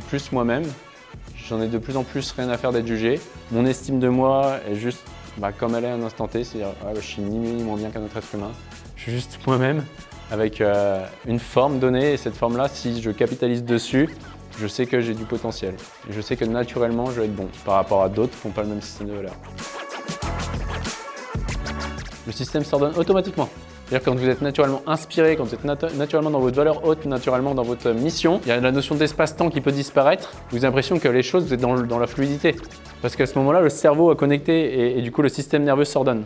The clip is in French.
plus moi-même. J'en ai de plus en plus rien à faire d'être jugé. Mon estime de moi est juste bah, comme elle est à un instant T, c'est-à-dire je suis ni mieux ni moins bien qu'un autre être humain. Je suis juste moi-même avec euh, une forme donnée et cette forme-là, si je capitalise dessus, je sais que j'ai du potentiel. Je sais que naturellement, je vais être bon par rapport à d'autres qui n'ont pas le même système de valeurs. Le système s'ordonne automatiquement. C'est-à-dire quand vous êtes naturellement inspiré, quand vous êtes naturellement dans votre valeur haute, naturellement dans votre mission, il y a la notion d'espace-temps qui peut disparaître. Vous avez l'impression que les choses, vous êtes dans, la fluidité. Parce qu'à ce moment-là, le cerveau a connecté et, et du coup, le système nerveux s'ordonne.